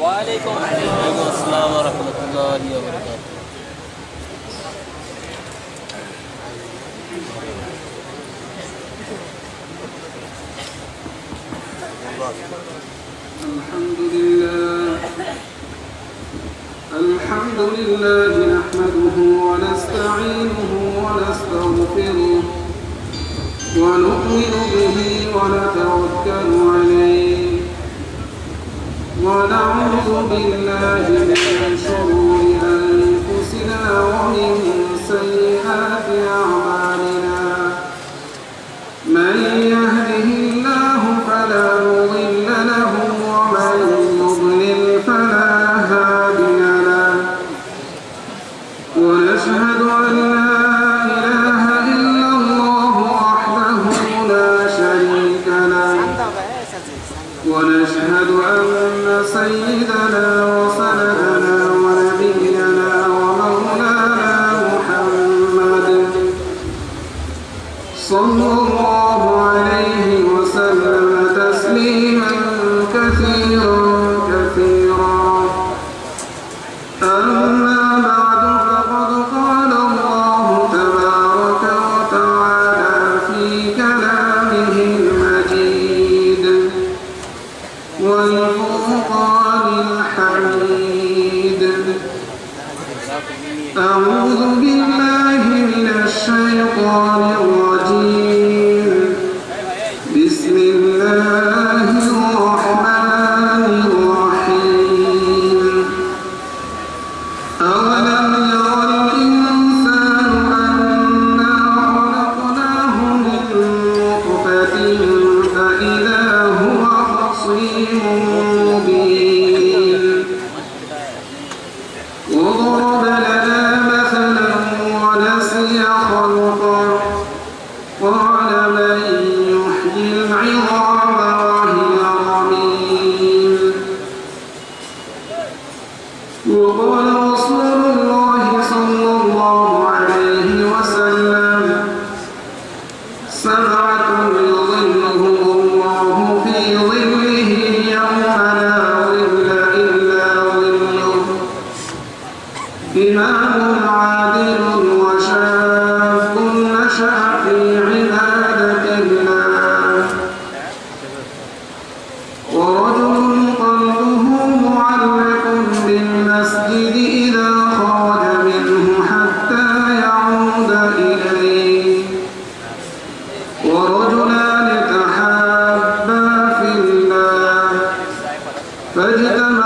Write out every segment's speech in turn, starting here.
وعليكم السلام ورحمة الله وبركاته. الحمد لله. الحمد لله نحمده ونستعينه ونؤمن به ونتوكل عليه ونعوذ بالله من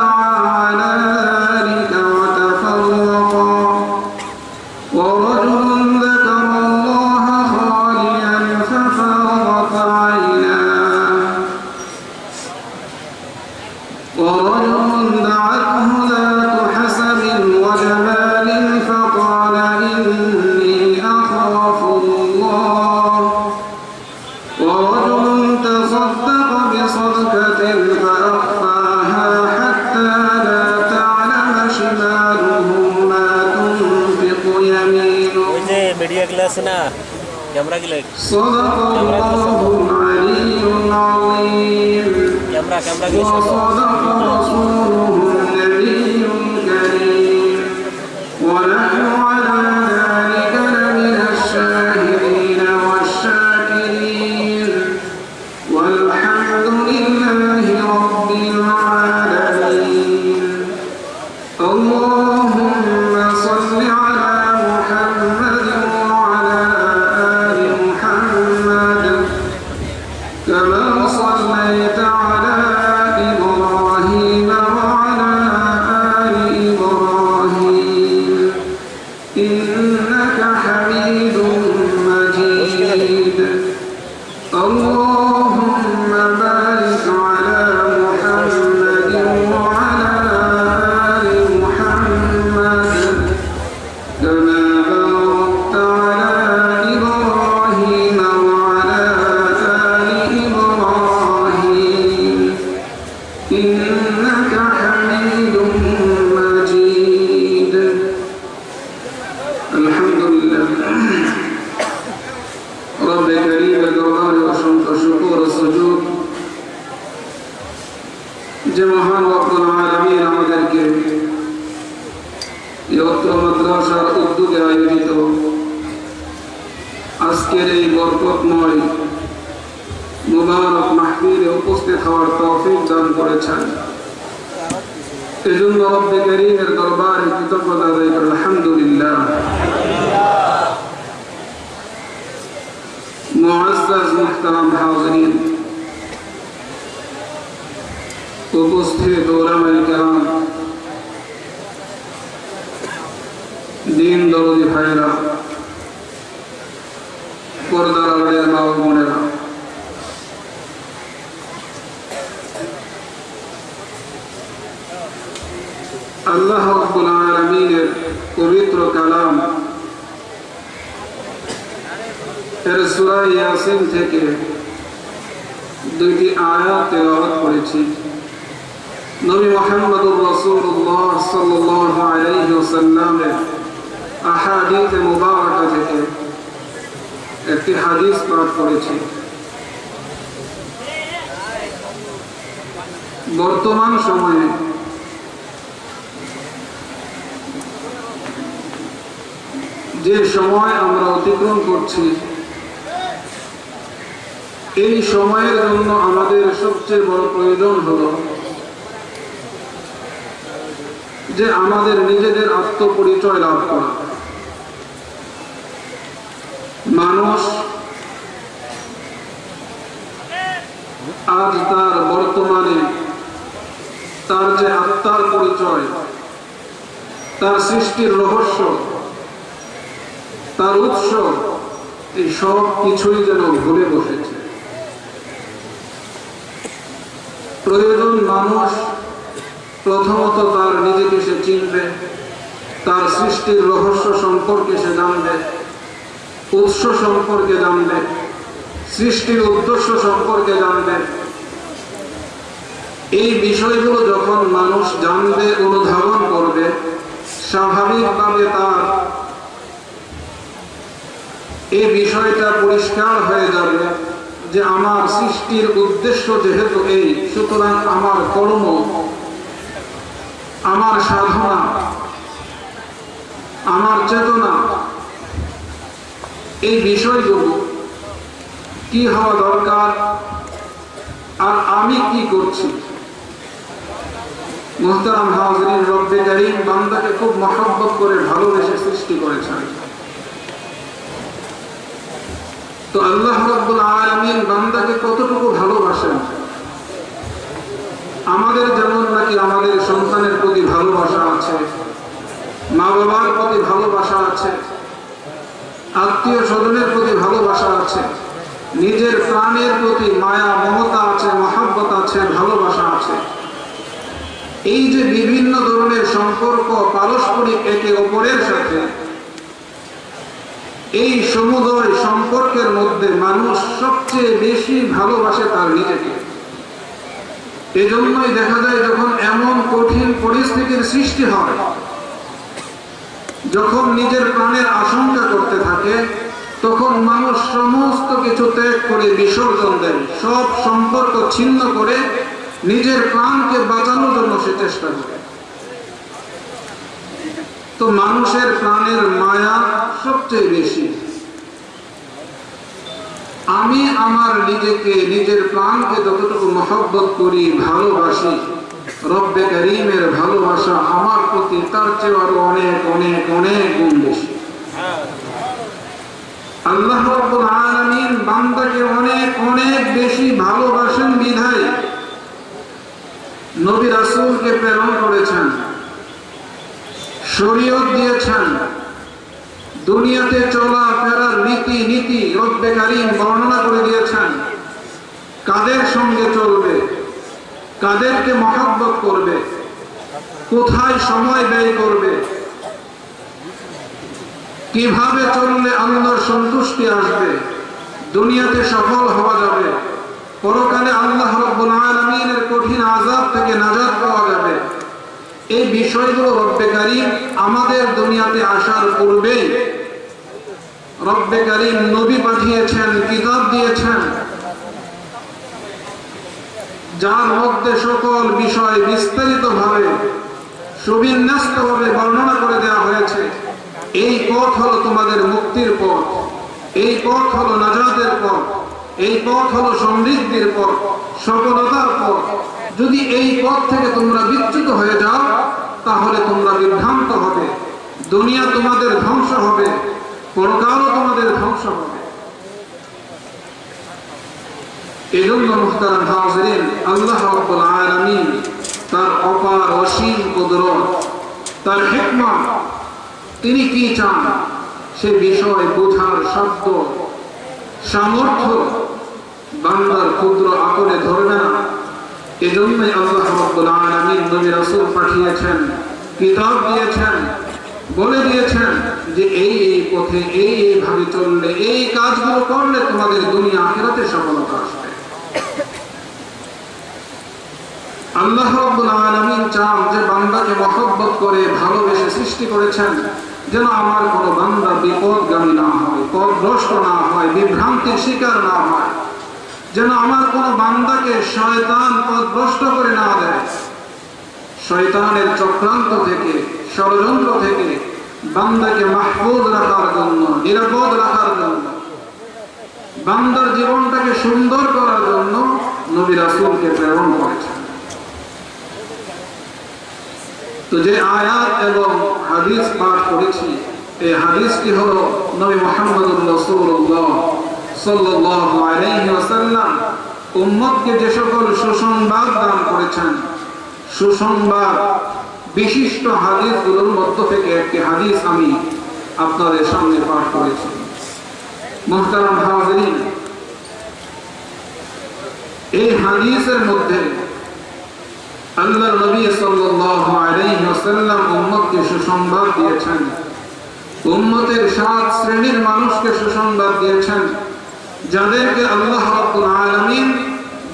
على lagi lagi Kamera, kamera, kamera, kamera, একটি হাদিস পাঠ করেছি বর্তমান সময়ে যে সময় আমরা অতিক্রম করছি, এই সময়ের জন্য আমাদের সবচেয়ে বড় প্রয়োজন হলো যে আমাদের নিজেদের আত্মপরিচয় লাভ করা। মানুষ আজ তার বর্তমানে তার যে আত্মার পরিচয়, তার সৃষ্টির রহস্য, তার উৎস, এই সব কিছুই যেন ভুলে বসেছে। প্রয়োজন মানুষ প্রথমত তার নিজেকে সে চিনবে, তার সৃষ্টির রহস্য সম্পর্কে সে জানবে। উৎস সম্পর্কে জানবে, সৃষ্টির উদ্দেশ্য সম্পর্কে জানবে। এই বিষয়গুলো যখন মানুষ জানবে, অনুধাবন করবে, স্বাভাবিকভাবে তার এই বিষয়টা পরিষ্কার হয়ে যাবে যে আমার সৃষ্টির উদ্দেশ্য যেহেতু এই, সুতরাং আমার কর্ম, আমার সাধনা, আমার চেতনা এই বিষয়গুলো কি হওয়া দরকার আর আমি কি করছি? মোহতারাম হাজরিন রব্বে করিম বান্দাকে খুব মহব্বত করে ভালোবেসে সৃষ্টি করেছেন। তো আল্লাহ রব্বুল আলামিন বান্দাকে কতটুকু ভালোবাসেন? আমাদের যেমন নাকি আমাদের সন্তানের প্রতি ভালোবাসা আছে মা বাবার প্রতি ভালোবাসা আছে আত্মীয় স্বজনের প্রতি ভালোবাসা আছে। নিজের প্রাণের প্রতি মায়া, মমতা আছে, মহাব্বত আছে, ভালোবাসা আছে। এই যে বিভিন্ন ধরনের সম্পর্ক পারস্পরিক একে অপরের সাথে, এই সমুদয় সম্পর্কের মধ্যে মানুষ সবচেয়ে বেশি ভালোবাসে তার নিজেকে। এজন্যই দেখা যায় যখন এমন কঠিন পরিস্থিতির সৃষ্টি হয় যখন নিজের প্রাণের আশঙ্কা করতে থাকে, তখন মানুষ সমস্ত কিছু ত্যাগ করে বিসর্জন দেয় সব সম্পর্ক ছিন্ন করে নিজের প্রাণকে বাঁচানোর জন্য সে চেষ্টা করে। তো মানুষের প্রাণের মায়া সবচেয়ে বেশি। আমি আমার নিজেকে, নিজের প্রাণকে যতটুকু মহব্বত করি, ভালোবাসি রব্বে করিমের ভালোবাসা আমার প্রতি তার চেয়ে আরও অনেক অনেক অনেক গুণ বেশি। আল্লাহ রব্বুল আলামিন বান্দাকে অনেক অনেক বেশি ভালোবাসেন বিধায় নবী রাসূলকে প্রেরণ করেছেন, শরীয়ত দিয়েছেন, দুনিয়াতে চলা ফেরার রীতি নীতি রব্বে কারিম বর্ণনা করে দিয়েছেন, কাদের সঙ্গে চলবে? কাদেরকে মহাব্বত করবে? কোথায় সময় ব্যয় করবে? কীভাবে চললে আল্লাহর সন্তুষ্টি আসবে? দুনিয়াতে সফল হওয়া যাবে। পরকালে আল্লাহ আলামিনের কঠিন আযাব থেকে নাজাদ পাওয়া যাবে। এই বিষয়গুলো রব্বে কারিম আমাদের দুনিয়াতে আসার পূর্বেই রব্বে কারিম নবী পাঠিয়েছেন, কিতাব দিয়েছেন। যার মধ্যে সকল বিষয় বিস্তারিত ভাবে সুবিন্যস্ত ভাবে বর্ণনা করে দেওয়া হয়েছে, এই পথ হলো তোমাদের মুক্তির পথ, এই পথ হলো নাজাতের পথ, এই পথ হলো সমৃদ্ধির পথ, সফলতার পথ। যদি এই পথ থেকে তোমরা বিচ্যুত হয়ে যাও, তাহলে তোমরা বিভ্রান্ত হবে, দুনিয়া তোমাদের ধ্বংস হবে, পরকালও তোমাদের ধ্বংস হবে। এই জন্য মুখতারাম হাজরিন, আল্লাহ রাব্বুল আলামিন তার অপার অসীম কুদরত, তার হিকমত, তিনি কি চান? সে বিষয় বোঝার শব্দ, সামর্থ্য বান্দার ক্ষুদ্র আকলে ধরবে না। এজন্যই আল্লাহ রাব্বুল আলামিন নবী রাসূল পাঠিয়েছেন, কিতাব দিয়েছেন, বলে দিয়েছেন যে এই এই পথে এই এইভাবে চললে, এই কাজগুলো করলে তোমাদের দুনিয়া আখেরাতে সফলতা আসবে। আল্লাহ চান যে বান্দাকে মহব্বত করে ভালোবেসে সৃষ্টি করেছেন, যেন আমার কোনো বান্দা বিপদগামী না হয় পথভ্রষ্ট না হয়, বিভ্রান্তির শিকার না হয়, যেন আমার কোনো বান্দাকে শয়তান পথভ্রষ্ট করে না দেয়। শয়তানের চক্রান্ত থেকে, ষড়যন্ত্র থেকে বান্দাকে মাহফুজ রাখার জন্য, নিরাপদ রাখার জন্য বান্দার জীবনটাকে সুন্দর করার জন্য নবী রাসূলকে প্রেরণ করেছেন। তো যে আয়াত এবং হাদিস পাঠ করেছি, এই হাদিসটি হলো নবী ওয়াসাল্লাম উম্মতকে যে সকল সুসংবাদ দান করেছেন। সুসংবাদ বিশিষ্ট হাদিসগুলোর মধ্য থেকে একটি হাদিস আমি আপনাদের সামনে পাঠ করেছি। মুহতারাম হাজিরিন এই হাদিসের মধ্যে আল্লাহ নবী সুসংবাদ দিয়েছেন। উম্মতের সাত শ্রেণির মানুষকে সুসংবাদ দিয়েছেন, যাদেরকে আল্লাহ রাব্বুল আলামিন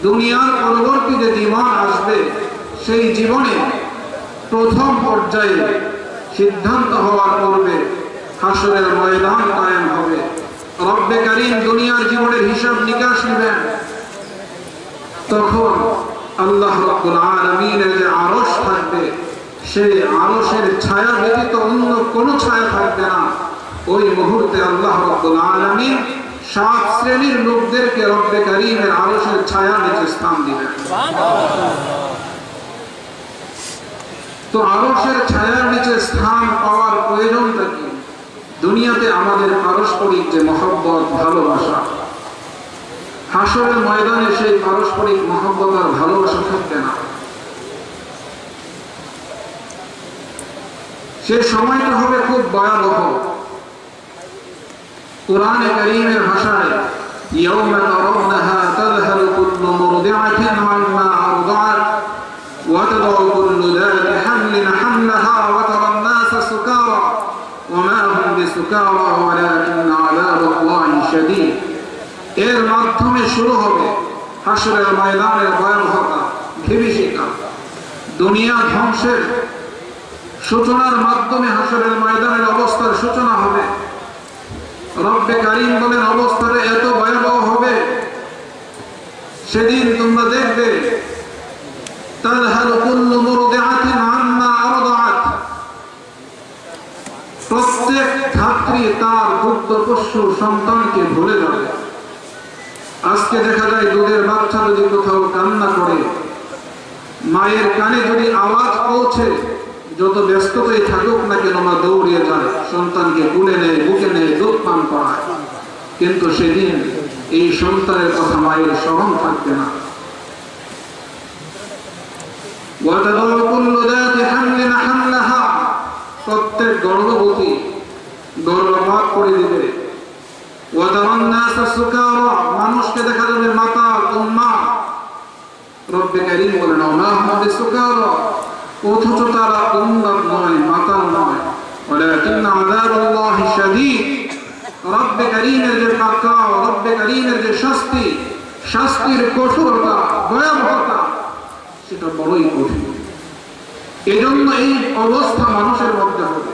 দুনিয়ার পরবর্তী যে জীবন আসবে, সেই জীবনে প্রথম পর্যায়ে সিদ্ধান্ত হওয়ার পূর্বে হাসরের ময়দান কায়েম হবে। রব্বে কারীম দুনিয়ার জীবনের হিসাব নিকাশ নেবেন। তখন আল্লাহ রাব্বুল আলামিনের যে আরশ থাকবে, সেই আরশের ছায়া ব্যতীত অন্য কোনো ছায়া থাকবে না। ওই মুহূর্তে আল্লাহ রাব্বুল আলামিন সাত শ্রেণির লোকদেরকে রব্বে কারীমের আরশের ছায়া নিচে স্থান দিবেন। তো আরশের ছায়ার নিচে স্থান পাওয়ার প্রয়োজনটা কি? দুনিয়াতে আমাদের পারস্পরিক যে মহব্বত ভালোবাসা হাসরের ময়দানে সেই পারস্পরিক মহব্বত আর ভালোবাসা থাকবে না সে সময়টা হবে খুব ভয়াবহ কোরআনে করিমের ভাষায় يوم ترونها تذهل كل مرضعة عما أرضعت এর মাধ্যমে শুরু হবে হাসরের ময়দানের ভয়াবহতা বিভীষিকা দুনিয়া ধ্বংসের সূচনার মাধ্যমে হাসরের ময়দানের অবস্থার সূচনা হবে। রব্বে কারিম বলেন, অবস্থাটা এত ভয়াবহ হবে, সেদিন তোমরা দেখবে তার হার কুল্লু মুরদিআতিন আপনি তার ভুক্ত পশু সন্তানকে ভুলে যাবেন আজকে দেখা যায় দুধের বাচ্চা যদি কোথাও কান্না করে, মায়ের কানে যদি আওয়াজ পৌঁছে, যত ব্যস্ততাই থাকুক না কেন মা দৌড়িয়ে যায়, সন্তানকে কুলে নেয়, বুকে নেয়, দুধ পান করায়। কিন্তু সেদিন এই সন্তানের কথা মায়ের স্মরণ থাকবে না। প্রত্যেক গর্ভবতী গর্ভপাত করে দিবে وترى الناس سكارى মানুষকে দেখা যাবে মাতা উম্মা রব্বে কারীম বলেন ওমা হুম বিসুকারা অথচ তারা উন্নত নয় মাতাল নয় ولكن عذاب الله شديد রব্বে কারীমের যে পাকড়াও রব্বে কারীমের যে শাস্তি শাস্তির কঠোরতা ভয়াবহতা সেটা বড়ই কঠিন এজন্য এই অবস্থা মানুষের মধ্যে হবে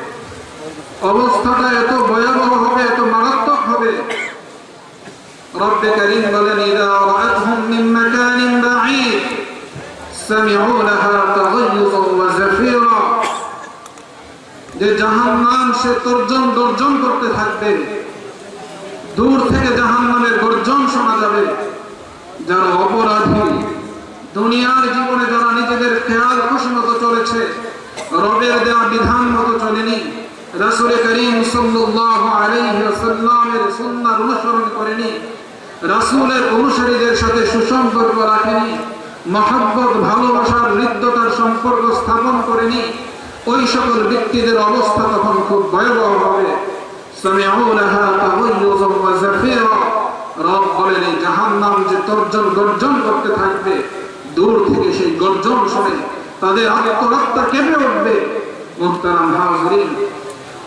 অবস্থাটা এত ভয়াবহ হবে, এত মারাত্মক হবে। যে সে তর্জন করতে থাকবে। দূর থেকে শোনা যাবে। যারা অপরাধী, দুনিয়ার জীবনে যারা নিজেদের খেয়াল খুশি মতো চলেছে, রবের দেওয়া বিধান মতো চলেনি। রাসূল করিম আলাইহি ওয়াসাল্লামের অনুসরণ করেনি। রাসূলের অনুসারীদের সাথে সুসম্পর্ক রাখেনি। মহব্বত, ভালোবাসার হৃদ্যতার সম্পর্ক স্থাপন করেনি। ওই সকল ব্যক্তিদের অবস্থা তখন খুব ভয়াবহ হবে। রব বলেন, এই জাহান্নাম যে তর্জন গর্জন করতে থাকবে, দূর থেকে সেই গর্জন শুনে তাদের আত্মহত্যা কেঁপে উঠবে? হাজরিন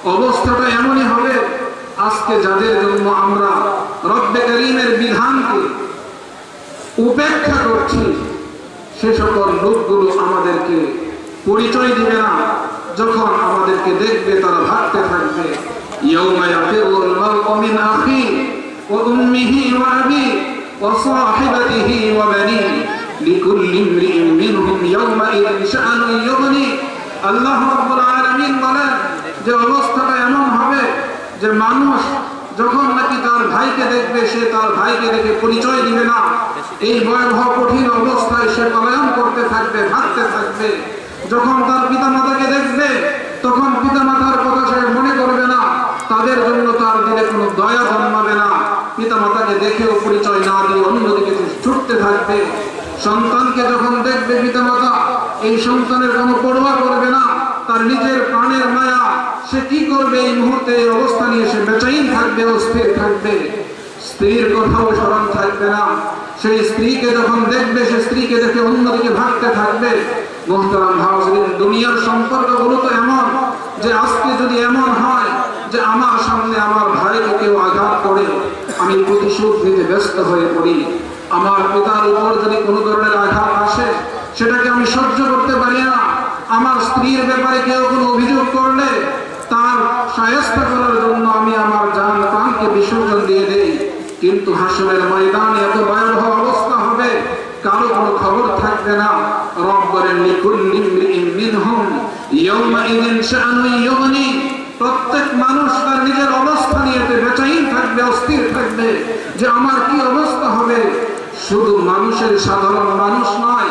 অবস্থাটা এমনই হবে, আজকে যাদের জন্য আমরা রব্বে করিমের বিধানকে উপেক্ষা করছি, সে সকল লোকগুলো আমাদেরকে পরিচয় দিবে না। যখন আমাদেরকে দেখবে, তারা ভাবতে থাকবে আল্লাহ বলেন যে অবস্থাটা এমন হবে যে মানুষ যখন নাকি তার ভাইকে দেখবে, সে তার ভাইকে দেখে পরিচয় দিবে না। এই ভয়াবহ, কঠিন অবস্থায় সে পলায়ন করতে থাকবে, ভাবতে থাকবে। যখন তার পিতামাতাকে দেখবে, তখন পিতামাতার কথা সে মনে করবে না। তাদের জন্য তার দিলে কোনো দয়া জন্মাবে না। পিতামাতাকে দেখেও পরিচয় না দিয়ে অন্যদিকে ছুটতে থাকবে। সন্তানকে যখন দেখবে পিতামাতা, এই সন্তানের কোনো পরোয়া করবে না। তার নিজের প্রাণের মায়া, সে কি করবে এই মুহূর্তে? এই অবস্থা নিয়ে সে বেচাইন থাকবে অস্থির থাকবে। স্ত্রীর কথাও স্মরণ থাকবে না। সেই স্ত্রীকে যখন দেখবে, সে স্ত্রীকে দেখে অন্যদিকে ভাবতে থাকবে। মোহতারাম হাউসিন দুনিয়ার সম্পর্কগুলো তো এমন যে আজকে যদি এমন হয় যে আমার সামনে আমার ভাইকে কেউ আঘাত করে, আমি প্রতিশোধ নিতে ব্যস্ত হয়ে পড়ি। আমার পিতার উপর যদি কোনো ধরনের আঘাত আসে, সেটাকে আমি সহ্য করতে পারি না। আমার স্ত্রীর ব্যাপারে কেউ কোনো অভিযোগ করলে তার সায়স্তা করার জন্য আমি আমার জান প্রাণকে বিসর্জন দিয়ে দেই। কিন্তু হাসনের ময়দানে এত ভয়াবহ অবস্থা হবে, কারও কোনো খবর থাকবে না। রব বলেন মিনহুম ইয়াউমাইযিন শাআনুন ইউগনি। প্রত্যেক মানুষ তার নিজের অবস্থা নিয়ে বেচাইন থাকবে, অস্থির থাকবে যে আমার কি অবস্থা হবে। শুধু মানুষের সাধারণ মানুষ নয়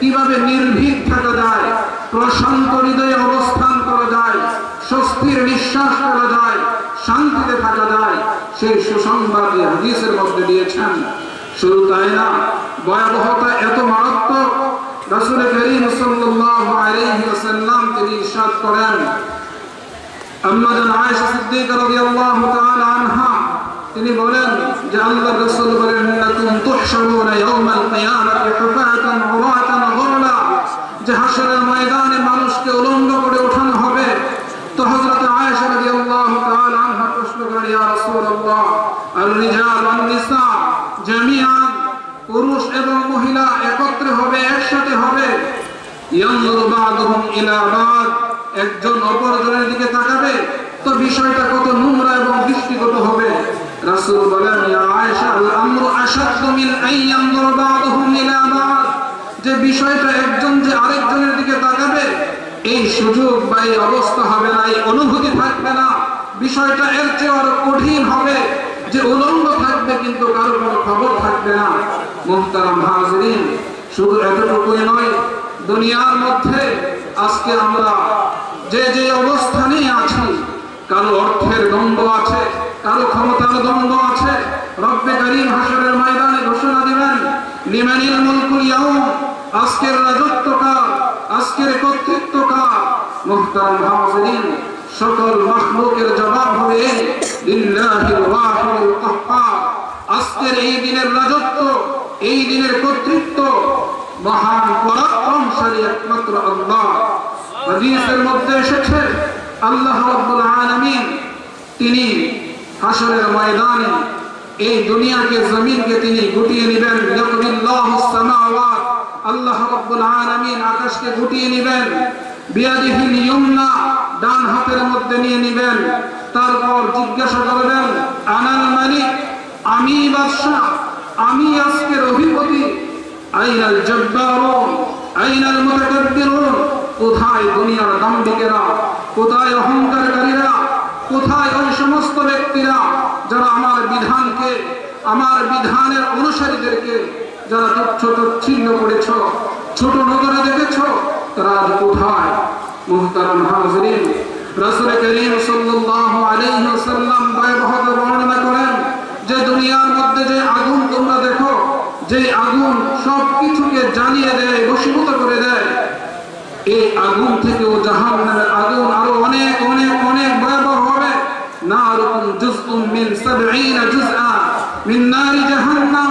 কীভাবে নির্ভীক থাকা যায়, প্রশান্ত হৃদয়ে অবস্থান করা যায়, স্বস্তির নিঃশ্বাস করা যায়, শান্তিতে থাকা যায়, সেই সুসংবাদ হাদিসের মধ্যে দিয়েছেন। শুধু তাই না, ভয়াবহতা এত মারাত্মক করিম সাল্লাল্লাহু আলাইহি ওয়াসাল্লাম তিনি ইরশাদ করেন। আম্মাজান আয়েশা সিদ্দিকা রাদিয়াল্লাহু তাআলা আনহা, তিনি বলেন যে আল্লাহর রাসূল বলেন ইন্নাকুম তুহশারুনা ইয়াউমাল কিয়ামাতি হুফাতান যে হাশরের ময়দানে মানুষকে উলঙ্গ করে ওঠানো হবে, তো হযরত আয়েশা রাদিয়াল্লাহু তাআলা আনহা প্রশ্ন ইয়া রাসূলুল্লাহ আর রিজাল ওয়ান নিসা জামিআন, পুরুষ এবং মহিলা একত্রে হবে, একসাথে হবে? বা'দুহুম ইলা বা'দ, একজন অপরজনের দিকে তাকাবে, তো বিষয়টা কত নোংরা এবং দৃষ্টিগত হবে। রাসূল বলেন, ইয়া আয়েশা আল আমরু আশাদ্দু মিন আন বা'দুহুম ইলা বা'দ। যে বিষয়টা একজন যে আরেকজনের দিকে তাকাবে, এই সুযোগ বা এই অবস্থা হবে না, এই অনুভূতি থাকবে না। বিষয়টা এর চেয়ে আরও কঠিন হবে যে উলঙ্গ থাকবে কিন্তু কারও কোনো খবর থাকবে না। মুহতারাম হাজরিন, শুধু এতটুকুই নয়, দুনিয়ার মধ্যে আজকে আমরা যে যে অবস্থানে আছি, কারও অর্থের দ্বন্দ্ব আছে, কারও ক্ষমতার দ্বন্দ্ব আছে, রব্বে করিম হাসরের ময়দানে ঘোষণা দিবেন লিমানিল মুলকুল ইয়াউম আজকের রাজত্ব কার আজকের কর্তৃত্ব কার মুহতারাম হাজরিন সকল মাখলুকের জবাব হবে লিল্লাহিল ওয়াহিদুল কাহ্হার আজকের এই দিনের রাজত্ব, এই দিনের কর্তৃত্ব মহান পরাক্রমশালী একমাত্র আল্লাহ। হাদিসের মধ্যে এসেছে, আল্লাহ রাব্বুল আলামিন তিনি হাসরের ময়দানে এই দুনিয়াকে, জমিনকে তিনি গুটিয়ে নেবেন ইয়াকুবিল্লাহুস সামাওয়াত আল্লাহ রাব্বুল আলামিন আকাশকে গুটিয়ে নেবেন বিয়াদিহিল ইয়ুমনা ডান হাতের মধ্যে নিয়ে নেবেন, তারপর জিজ্ঞাসা করবেন, আনাল মালিক, আমি বাদশা আমি আজকের অধিপতি, আইনাল জব্বারুন, আইনাল মুতাকাব্বিরুন, কোথায় দুনিয়ার দাম্ভিকেরা, কোথায় অহংকারকারীরা, কোথায় ওই সমস্ত ব্যক্তিরা যারা আমার বিধানকে, আমার বিধানের অনুসারীদেরকে যারা তুচ্ছ তুচ্ছিন্ন করেছ, ছোট নজরে দেখেছ তারা আজ কোথায়? মুহতারাম হাজরিন, রাসূল করিম সাল্লাল্লাহু আলাইহি ওয়াসাল্লাম বর্ণনা করেন, যে দুনিয়ার মধ্যে যে আগুন তোমরা দেখো, যে আগুন সব কিছুকে জ্বালিয়ে দেয়, বশীভূত করে দেয়, এই আগুন থেকেও জাহান নামের আগুন আরও অনেক অনেক অনেক ভয়াবহ হবে নারুকুম জুজউম মিন সাবঈনা জুজআ মিন নারি জাহান্নাম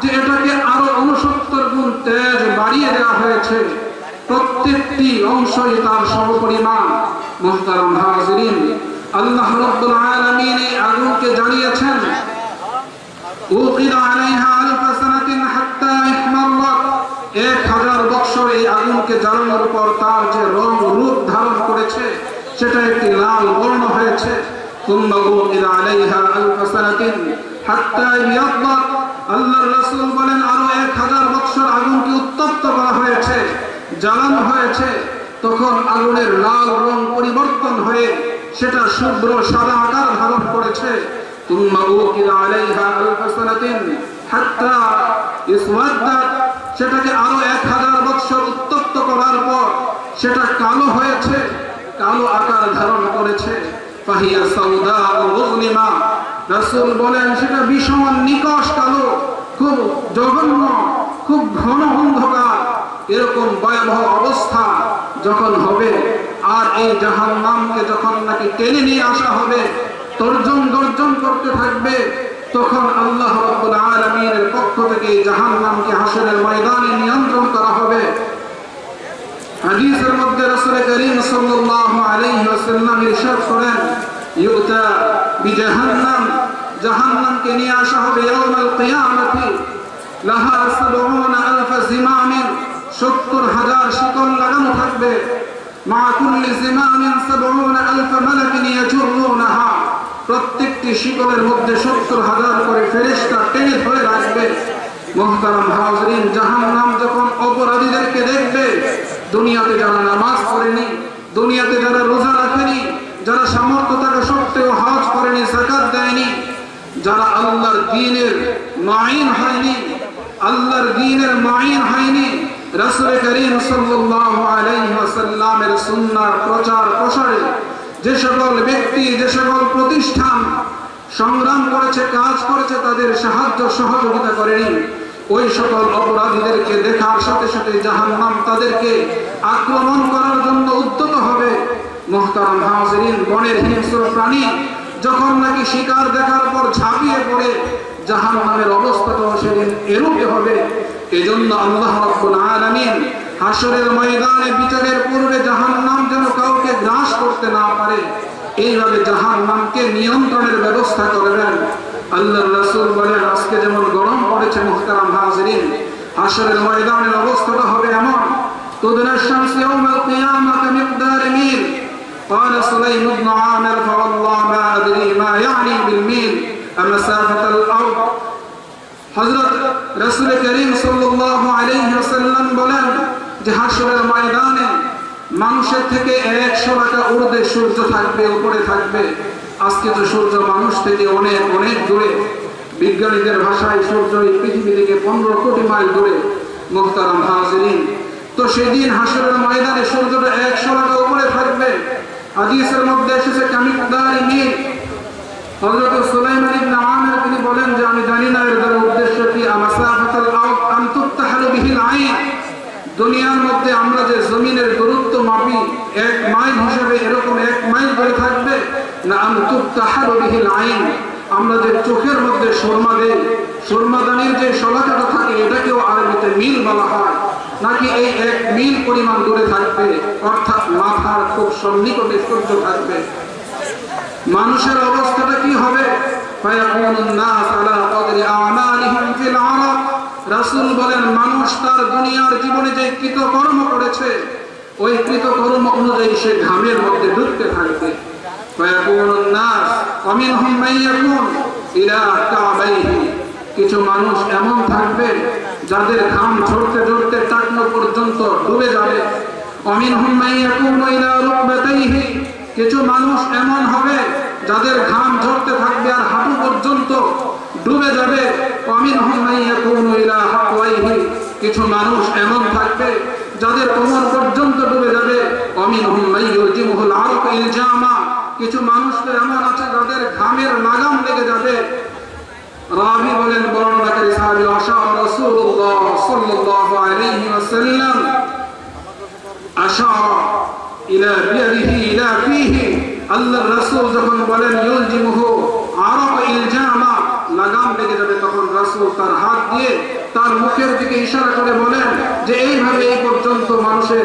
যে এটাকে আরও উনসত্তর গুণ তেজ বাড়িয়ে দেওয়া হয়েছে, প্রত্যেকটি অংশই তার সর্বপরিমাণ আল্লাহ রব্বুল আলামিন এই আগুনকে আলাইহা আলফ সানাতিন হাত্তা ইহমাল্লাত 1000 বছর এই আগুনকে জ্বালানোর পর তার যে রং রূপ ধারণ করেছে, সেটা একটি লাল বর্ণ হয়েছে। আলাইহা আলফ সানাতিন হাত্তা আল্লাহ রাসুল বলেন, আরও এক হাজার বৎসর আগুনকে উত্তপ্ত করা হয়েছে, জ্বালান হয়েছে। তখন আগুনের লাল রং পরিবর্তন হয়ে সেটা শুভ্র সাদা আকার ধারণ করেছে। সেটাকে আরও এক হাজার বৎসর উত্তপ্ত করার পর সেটা কালো হয়েছে, কালো আকার ধারণ করেছে। ফাহিয়া সাউদা মুজলিমা। রাসূল বলেন, সেটা ভীষণ নিকশ কালো খুব জঘন্য, খুব ঘন অন্ধকার। এরকম ভয়াবহ অবস্থা যখন হবে, আর এই জাহান্নামকে যখন নাকি টেনে নিয়ে আসা হবে তর্জন গর্জন করতে থাকবে, তখন আল্লাহ রাব্বুল আলামিনের পক্ষ থেকে এই জাহান্নামকে হাসরের ময়দানে নিয়ন্ত্রণ করা হবে। রাসূল করিম সাল্লাল্লাহু আলাইহি ওয়াসাল্লাম ইরশাদ করেন, ইউতা বিজাহান্নাম, জাহান্নামকে নিয়ে আসা হবে ইয়াউমাল কিয়ামতি। লাহা 70 আলফ জিমামিন 70 হাজার শিকল লাগানো থাকবে। মা কুল্লি জিমামিন 70 আলফ মালাকিন ইয়াজুরুনাহা। প্রত্যেকটি শিকলের মধ্যে 70 হাজার করে ফেরেশতা টেনে ধরে রাখবে। মোহতারাম হাজরিন জাহান্নাম যখন অপরাধীদেরকে দেখবে দুনিয়াতে যারা নামাজ পড়েনি, দুনিয়াতে যারা রোজা রাখেনি, যারা সামর্থ্য থাকা সত্ত্বেও হজ করেনি জাকাত দেয়নি, যারা আল্লাহর দ্বীনের মাইন হয়নি, আল্লাহর দ্বীনের মাইন হয়নি, রাসূল করিম সাল্লাল্লাহু আলাইহি ওয়াসাল্লামের প্রচার প্রসারে যে সকল ব্যক্তি, যে সকল প্রতিষ্ঠান সংগ্রাম করেছে, কাজ করেছে, তাদের সাহায্য সহযোগিতা করেনি। ওই সকল অপরাধীদেরকে দেখার সাথে সাথে জাহান্নাম তাদেরকে আক্রমণ করার জন্য উদ্যত হবে। মোহতারাম হাজরিন, বনের হিংস্র প্রাণী যখন নাকি শিকার দেখার পর ঝাঁপিয়ে পড়ে, জাহান্নামের অবস্থাটাও সেদিন এরূপে হবে। এজন্য আল্লাহ রাব্বুল আলামিন হাসরের ময়দানে বিচারের পূর্বে জাহান্নাম যেন কাউকে গ্রাস করতে না পারে, এইভাবে জাহান্নামকে নিয়ন্ত্রণের ব্যবস্থা করবেন। আল্লাহর রাসূল বলেন আজকে যেমন গরম পড়েছে মুহতারাম হাজিরিন হাসরের ময়দানের অবস্থাটা হবে এমন تدنى الشمس يوم القيامة كمقدار ميل قال سليم بن عامر فوالله ما أدري ما يعني بالميل أمسافة الأرض হযরত রাসূল করিম সাল্লাল্লাহু আলাইহি ওয়াসাল্লাম বলেন যে হাসরের ময়দানে মানুষের থেকে 100 টাকা ঊর্ধ্বে সূর্য থাকবে উপরে থাকবে আজকে তো সূর্য মানুষ থেকে অনেক অনেক দূরে, বিজ্ঞানীদের ভাষায় সূর্য এই পৃথিবী থেকে 15 কোটি মাইল দূরে, মুহতারাম হাজিরিন। তো সেদিন হাসরের ময়দানে সূর্যটা 100 টাকা উপরে থাকবে। হাদিসের মধ্যে এসেছে কামিকদারি মিল হযরত সুলাইমান ইবনে আমির তিনি বলেন যে, আমি জানি না এর দ্বারা উদ্দেশ্য কি, আমাসাফাতুল আইন? দুনিয়ার মধ্যে আমরা যে জমিনের দূরত্ব মাপি, এক মাইল হিসেবে এরকম এক মাইল ধরে থাকবে। যে চোখের মধ্যে সুরমা দেই সুরমাদানির যে শলাকাটা থাকে, এটাকেও আরবিতে মিল বলা হয়। নাকি এই এক মিল পরিমাণ দূরে থাকবে? অর্থাৎ মাথার খুব সন্নিকটে সূর্য থাকবে। মানুষের অবস্থাটা কি হবে? মানুষ তার দুনিয়ার জীবনে যে কৃতকর্ম করেছে, ওই কৃতকর্ম অনুযায়ী সে ঘামের মধ্যে ডুবতে থাকবে। কিছু মানুষ এমন থাকবে, যাদের ঘাম ঝরতে ঝরতে টাকনো পর্যন্ত ডুবে যাবে। অমিন কিছু মানুষ এমন হবে, যাদের ঘাম ঝরতে থাকবে আর হাঁটু পর্যন্ত ডুবে যাবে। অমিন কিছু মানুষ এমন থাকবে, যাদের কোমর পর্যন্ত ডুবে যাবে। অমিন জামা কিছু মানুষ তো এমন আছে যাদের ঘামের লাগাম লেগে যাবে। রাবি বলেন, বর্ণনাকারী সাহাবী আশা রাসূলুল্লাহ সাল্লাল্লাহু আলাইহি ওয়াসাল্লাম। আশা ইলা বিয়াদিহি, ইলা ফিহি। আল্লাহর রাসূল যখন বলেন, ইউলজিমুহু আরাব ইলজামা লাগাম লেগে যাবে, তখন রাসূল তার হাত দিয়ে তার মুখের দিকে ইশারা করে বলেন যে, এইভাবে এই পর্যন্ত মানুষের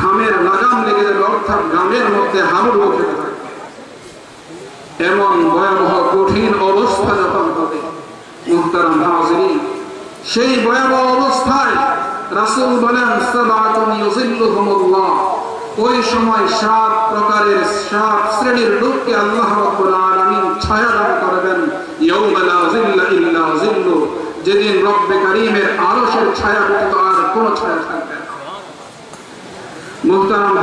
ঘামের লাগাম লেগে যাবে, অর্থাৎ ঘামের মধ্যে হাবুড় উঠে থাকবে এমন ভয়াবহ কঠিন অবস্থা যখন হবে মুহতারাম হাজিরিন সেই ভয়াবহ অবস্থায় রাসূল বলেন ওই সময় সাত প্রকারের সাত শ্রেণির লোককে আল্লাহ ছায়া দান করবেন। যেদিন রব্বে কারীমের ছায়া ব্যতীত আর কোনো ছায়া থাকবে না। মুহতারাম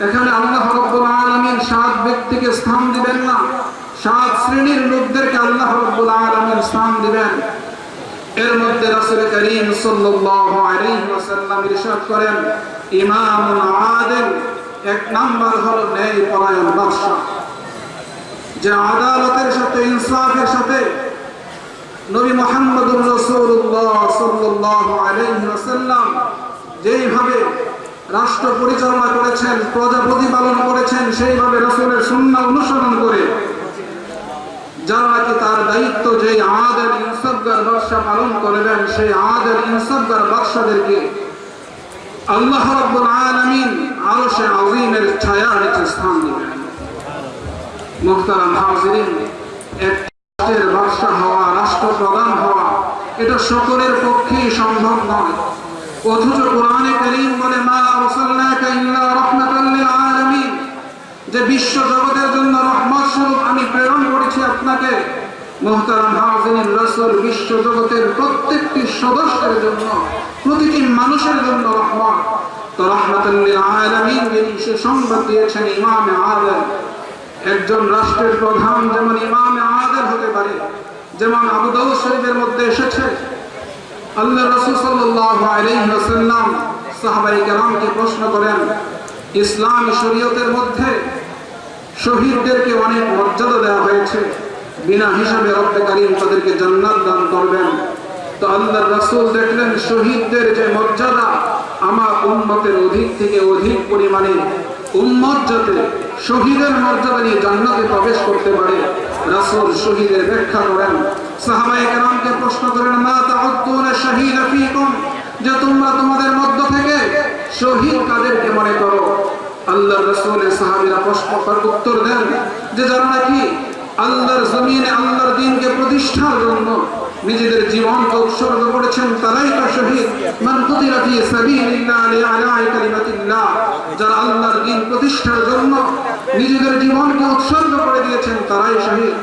এখানে আল্লাহ রাব্বুল আলামিন সাত ব্যক্তিকে স্থান দিবেন না। সাত শ্রেণির লোকদেরকে আল্লাহ রাব্বুল আলামিন স্থান দিবেন। এর মধ্যে রাসূল করিম সাল্লাল্লাহু আলাইহি ওয়াসাল্লাম ইরশাদ করেন ইমামুন আদিল এক নাম্বার হলো ন্যায় পরায়ণ বাদশা যে আদালতের সাথে, ইনসাফের সাথে নবী মুহাম্মদুর রাসূলুল্লাহ সাল্লাল্লাহু আলাইহি ওয়াসাল্লাম যেইভাবে রাষ্ট্র পরিচালনা করেছেন প্রজা প্রতিপালন করেছেন, সেইভাবে রাসূলের সুন্নাহ অনুসরণ করে যারা নাকি তার দায়িত্ব যে বাদশা পালন করবেন, সেই ইনসাফগার বাদশাদেরকে আল্লাহ রাব্বুল আলামিন আরশে আযীমের ছায়া নিচে স্থান দিবেন। মুহতারাম হাজিরিন, এক হওয়া হওয়া, এটা সকলের পক্ষেই সম্ভব নয়। অথচ কোরআনে কারীম বলে, মা আরসালনাকা ইল্লা রাহমাতাল লিল আলামিন যে বিশ্ব জগতের জন্য রহমত স্বরূপ আমি প্রেরণ করেছি আপনাকে, মোহতারাম হাজিন রসুল, বিশ্ব জগতের প্রত্যেকটি সদস্যের জন্য, প্রতিটি মানুষের জন্য রহমত। তো রহমতুল্লিল আলামিন যিনি সে সংবাদ দিয়েছেন ইমামে আদম একজন রাষ্ট্রের প্রধান যেমন ইমামে আদম হতে পারে, যেমন আবু দাউদ শরীফের মধ্যে এসেছে আল্লাহ রসুল প্রশ্ন করেন, ইসলামী শরীয়তের মধ্যে শহীদদেরকে অনেক মর্যাদা দেওয়া হয়েছে, বিনা হিসাবে রব্বে তাদেরকে জান্নাত দান করবেন। তো দেখলেন শহীদদের যে মর্যাদা আমার উম্মতের অধিক থেকে অধিক পরিমাণে উম্মত যাতে শহীদের মর্যাদা নিয়ে জান্নাতে প্রবেশ করতে পারে, রাসূল শহীদের ব্যাখ্যা করেন। সাহাবায়ে কেরামকে প্রশ্ন করেন, মা তাউদ্দুনা শাহীদা ফীকুম যে তোমরা তোমাদের মধ্য থেকে শহীদ কাদেরকে মনে করো। আল্লাহ রসুলের সাহাবিরা প্রশ্ন উত্তর দেন যে, যারা নাকি আল্লাহর জমিনে আল্লাহর দিনকে প্রতিষ্ঠার জন্য নিজেদের জীবনকে উৎসর্গ করেছেন, তারাই তো শহীদ। যারা আল্লাহর দিন প্রতিষ্ঠার জন্য নিজেদের জীবনকে উৎসর্গ করে দিয়েছেন, তারাই শহীদ।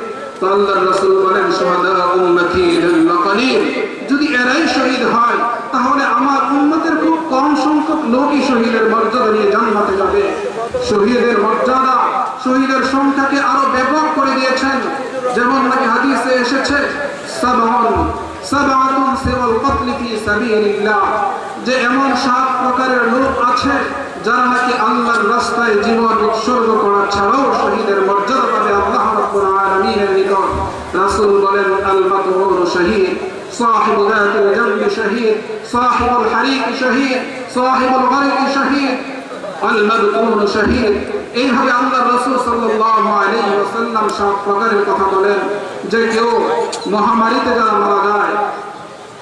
যদি এরাই শহীদ হয়, তাহলে আমার খুব কম সংখ্যক লোকই শহীদের মর্যাদা নিয়ে যাবে। শহীদের মর্যাদা, শহীদের সংখ্যাকে আরও ব্যাপক করে দিয়েছেন। যেমন নাকি হাদিসে এসেছে যে এমন সাত প্রকারের লোক আছে, যারা নাকি আল্লাহর রাস্তায় জীবন উৎসর্গ করা ছাড়াও শহীদের মর্যাদা পাবে আল্লাহ রাব্বুল আলামিনের নিকট রাসূল বলেন আল মাতবুর শহীদ صاحب ذات الجنب شهيد صاحب الحريق شهيد صاحب الغرق شهيد المذكور شهيد এইভাবে আল্লাহ রসুল সাল্লাল্লাহু আলাইহি ওয়াসাল্লাম সব প্রকারের কথা বলেন যে কেউ মহামারীতে যারা মারা যায়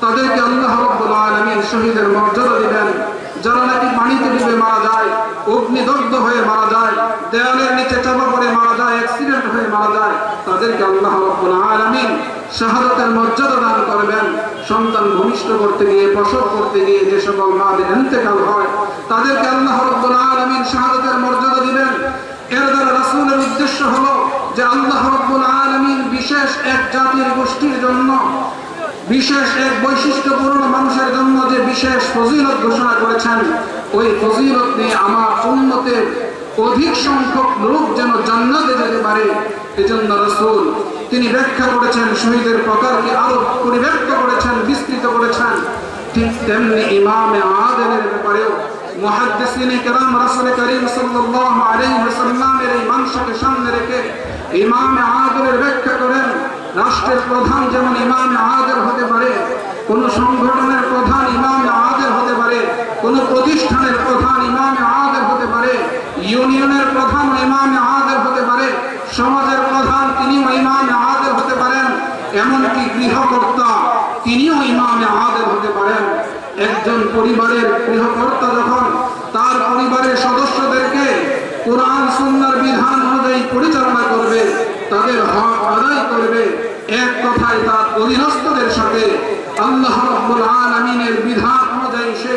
তাদেরকে আল্লাহ রাব্বুল আলামিন শহীদের মর্যাদা দিবেন যারা নাকি পানিতে ডুবে মারা যায়, অগ্নিদগ্ধ হয়ে মারা যায়, দেয়ালের নিচে চাপা পড়ে মারা যায় অ্যাক্সিডেন্ট হয়ে মারা যায়, তাদেরকে আল্লাহ আলামিন শাহাদাতের মর্যাদা দান করবেন। সন্তান ভূমিষ্ঠ করতে গিয়ে প্রসব করতে গিয়ে যে সকল মাদের ইন্তেকাল হয়, তাদেরকে আল্লাহ রাব্বুল আলামিন শাহাদাতের মর্যাদা দিবেন। এর দ্বারা রাসূলের উদ্দেশ্য হলো যে আল্লাহ রাব্বুল আলামিন বিশেষ এক জাতির গোষ্ঠীর জন্য বিশেষ এক বৈশিষ্ট্যপূর্ণ মানুষের জন্য যে বিশেষ ফজিলত ঘোষণা করেছেন, ওই ফজিলত নিয়ে আমার উন্নতের অধিক সংখ্যক লোক যেন জান্নাতে যেতে পারে, এজন্য রসুল তিনি ব্যাখ্যা করেছেন, শহীদের প্রকারকে আরও পরিব্যক্ত করেছেন, বিস্তৃত করেছেন। ঠিক তেমনি ইমামে আদেলের ব্যাপারেও মুহাদ্দিসিনে মানসাকে সামনে রেখে ইমামে আদেলের ব্যাখ্যা করেন রাষ্ট্রের প্রধান যেমন ইমামে আদেল হতে পারে, কোন সংগঠনের প্রধান ইমামে আদেল হতে পারে, কোন প্রতিষ্ঠানের প্রধান ইমামে আদেল হতে পারে, ইউনিয়নের প্রধান ইমামে আদেল হতে পারে, সমাজের প্রধান তিনিও ইমামে আদেল হতে পারেন, এমনকি গৃহকর্তা তিনিও ইমামে আদেল হতে পারেন। একজন পরিবারের গৃহকর্তা যখন তার পরিবারের সদস্যদেরকে কোরআন, সুন্নার বিধান অনুযায়ী পরিচালনা করবে তাদের হক আদায় করবে। এক কথায় তার অধীনস্থদের সাথে আল্লাহ রাব্বুল আলামিনের বিধান অনুযায়ী সে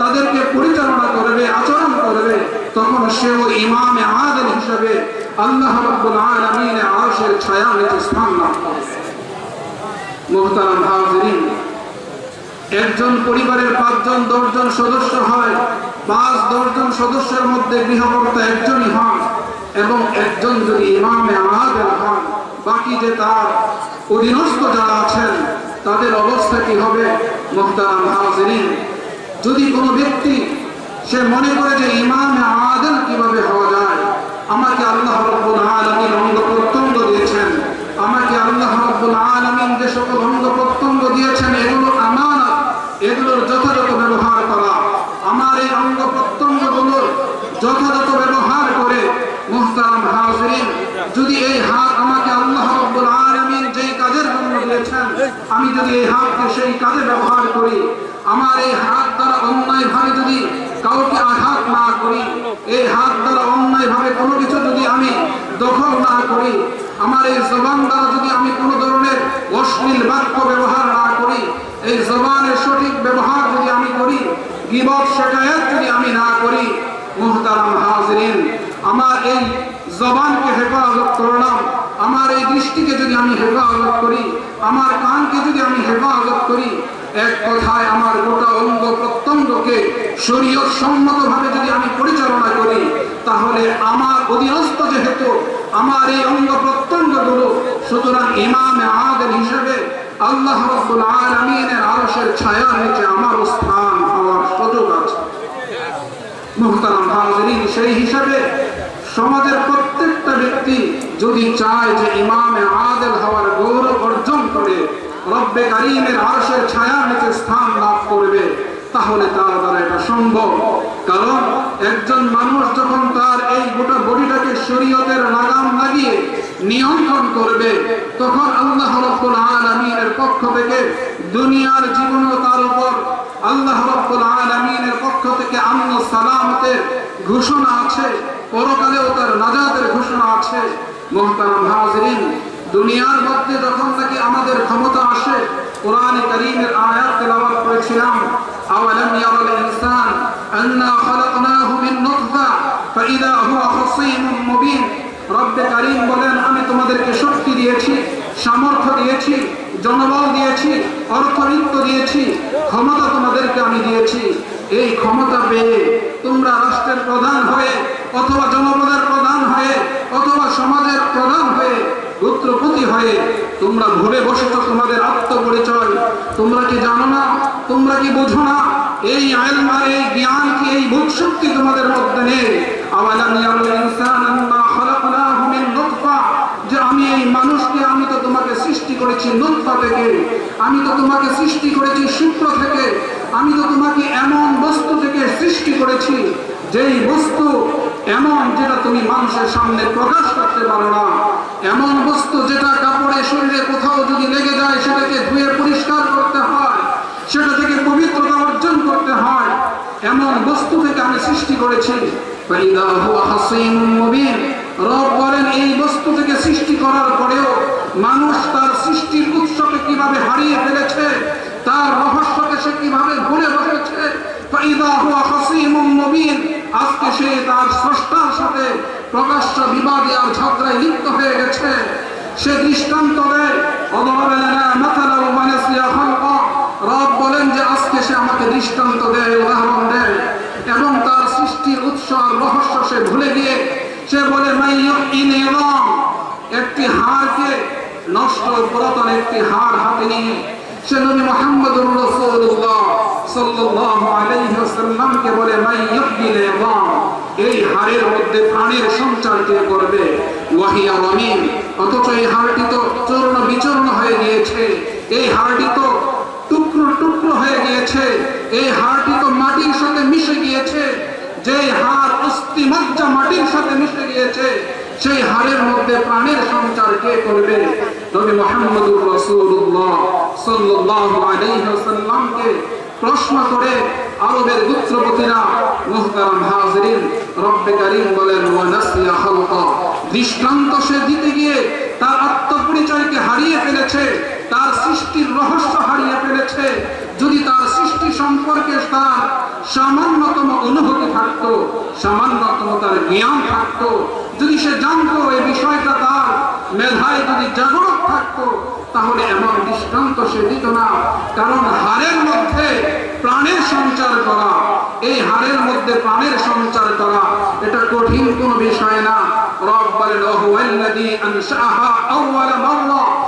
তাদেরকে পরিচালনা করবে, আচরণ করবে। তখন সেও ইমামে আদেল হিসেবে আল্লাহ রাব্বুল আলামিনের আরশের ছায়া নিচে স্থান লাভ করবে মুহতারাম হাজিরিন, একজন পরিবারের পাঁচজন, দশজন সদস্য হয়। পাঁচ, দশজন সদস্যের মধ্যে গৃহকর্তা একজনই হন। এবং একজন যদি ইমামে আদেল হন বাকি যে তার অধীনস্থ যারা আছেন, তাদের অবস্থা কি হবে? মোহতারাম হাজিরিন, যদি কোনো ব্যক্তি সে মনে করে যে ইমামে আদেল কীভাবে হওয়া যায়, আমাকে আল্লাহ রব্বুল আলামিন অঙ্গ প্রত্যঙ্গ দিয়েছেন, আমাকে আল্লাহ রব্বুল আলামিন যে সকল অঙ্গ প্রত্যঙ্গ দিয়েছেন, এগুলো আমানত, এগুলোর যথাযথ ব্যবহার করা। আমার এই অঙ্গ প্রত্যঙ্গগুলোর যথাযথ ব্যবহার হাজিরিন, যদি এই হাত আমাকে আল্লাহ রব্বুল আলামিন যেই কাজের জন্য দিয়েছেন, আমি যদি এই হাতকে সেই কাজে ব্যবহার করি, আমার এই হাত দ্বারা অন্যায় ভাবে যদি কাউকে আঘাত না করি, এই হাত দ্বারা অন্যায় ভাবে কোনো কিছু যদি আমি দখল না করি, আমার এই জবান দ্বারা যদি আমি কোনো ধরনের অশ্লীল বাক্য ব্যবহার না করি, এই জবানের সঠিক ব্যবহার যদি আমি করি, গিবত শেখায়ত যদি আমি না করি, মুহতারাম হাজরিন, আমার এই জবানকে হেফাজত করলাম আমার এই দৃষ্টিকে যদি আমি হেফাজত করি, আমার কানকে যদি আমি হেফাজত করি, এক কথায় আমার গোটা অঙ্গ প্রত্যঙ্গকে শরীয়ত সম্মত ভাবে যদি আমি পরিচালনা করি, তাহলে আমার অধীনস্থ যেহেতু আমার এই অঙ্গ প্রত্যঙ্গগুলো সুতরাং ইমামে আদের হিসেবে আল্লাহ রব্বুল আলামিনের ছায়ার নিচে আমার স্থান হওয়ার সুযোগ আছে। মুহতারাম সেই হিসাবে সমাজের প্রত্যেকটা ব্যক্তি যদি চায় যে ইমামে আদেল হওয়ার গৌরব অর্জন করে, রব্বে কারিমের আরশের ছায়ার নিচে স্থান লাভ করবে, তাহলে তার দ্বারা এটা সম্ভব। কারণ একজন মানুষ যখন তার এই গোটা বডিটাকে শরীয়তের লাগাম লাগিয়ে নিয়ন্ত্রণ করবে, তখন আল্লাহ রব্বুল আলামিনের পক্ষ থেকে দুনিয়ার জীবনও তার উপর আল্লাহ রব্বুল আলামিনের পক্ষ থেকে আমন সালামতের ঘোষণা আছে। পরকালেও তার নাজাতের ঘোষণা আছে। মোহতারাম হাজরিন, দুনিয়ার মধ্যে যখন নাকি আমাদের ক্ষমতা আসে, কোরআন করিমের আয়াত তেলাওয়াত করেছিলাম, আওয়ালাম ইয়ারাল ইনসান আন্না খালাকনাহু মিন নুতফা, ফাইদা হুয়া খাসীমুম মুবিন। রব্বে কারীম বলেন, আমি তোমাদেরকে শক্তি দিয়েছি, সামর্থ্য দিয়েছি, জনবল দিয়েছি অর্থবিত্ত দিয়েছি, ক্ষমতা তোমাদেরকে আমি দিয়েছি। এই ক্ষমতা পেয়ে তোমরা রাষ্ট্রের প্রধান হয়ে, অথবা জনপদের প্রধান হয়ে, অথবা সমাজের প্রধান হয়ে, গোত্রপতি হয়ে তোমরা ভুলে বসেছ তোমাদের আত্মপরিচয়। তোমরা কি জানো না? তোমরা কি বোঝো না? এই আইলমা এই জ্ঞান কি এই বুধ শক্তি তোমাদের মধ্যে নেই? ইনসান আন্না খালাকনাহু মিন নুতফা যে আমি এই আমি তো তোমাকে সৃষ্টি করেছি নুতফা থেকে, আমি তো তোমাকে সৃষ্টি করেছি শুক্র থেকে, আমি তো তোমাকে এমন বস্তু থেকে সৃষ্টি করেছি, যেই বস্তু এমন যেটা তুমি মানুষের সামনে প্রকাশ করতে পারো না, এমন বস্তু যেটা কাপড়ে শরীরে কোথাও যদি লেগে যায়, সেটাকে ধুয়ে পরিষ্কার করতে হয়, সেটা থেকে পবিত্রতা অর্জন করতে হয়, এমন বস্তু থেকে আমি সৃষ্টি করেছি। রব বলেন, এই বস্তু থেকে সৃষ্টি করার পরেও মানুষ তার সৃষ্টির উৎসকে কীভাবে হারিয়ে ফেলেছে, তার রহস্যকে সে কীভাবে ভুলে বসেছে আজকে সে তার স্রষ্টার সাথে প্রকাশ্য বিবাদে আর ঝগড়ায় লিপ্ত হয়ে গেছে। সে দৃষ্টান্ত দেয় রব বলেন যে, আজকে সে আমাকে দৃষ্টান্ত দেয়, উদাহরণ দেয় এবং তার সৃষ্টির উৎস আর রহস্য সে ভুলে গিয়ে সে বলে একটি হাড়কে নষ্ট পুরাতন একটি হাড় হাতে নিয়ে সে নবী ওয়াসাল্লামকে বলে এই মধ্যে প্রাণের সঞ্চার কে করবে? অথচ এই হাড়টি তো চূর্ণ বিচূর্ণ হয়ে গিয়েছে। এই হাড়টি তো টুকরো টুকরো হয়ে গিয়েছে। এই হাড়টি তো মাটির সাথে মিশে গিয়েছে। যে হাড় অস্থি মজ্জা মাটির সাথে মিশে গিয়েছে, সেই হাড়ের মধ্যে প্রাণের সঞ্চার কে করবে? নবী মুহাম্মদুর রাসূলুল্লাহ সাল্লাল্লাহু আলাইহি ওয়াসাল্লামকে প্রশ্ন করে আরবের গোত্রপতিরা মুহতারাম হাজিরিন, রব্বে কারীম বলেন, ওয়া নাসিয়া খালকা। দৃষ্টান্ত সে দিতে গিয়ে তার আত্মপরিচয়কে হারিয়ে ফেলেছে, তার সৃষ্টির রহস্য হারিয়ে ফেলেছে। যদি তার সৃষ্টি সম্পর্কে তার সামান্যতম অনুভূতি থাকতো, সামান্যতম তার জ্ঞান থাকতো। যদি সে জানতো এই বিষয়টা তার মেধায় যদি জাগরত থাকতো, তাহলে এমন দৃষ্টান্ত সে দিত না। কারণ হারের মধ্যে প্রাণের সঞ্চার করা, এই হারের মধ্যে প্রাণের সঞ্চার করা, এটা কঠিন কোনো বিষয় না। রব বলেন, ওহুয়াল্লাযী আনশাআহা আউওয়ালা মাররা।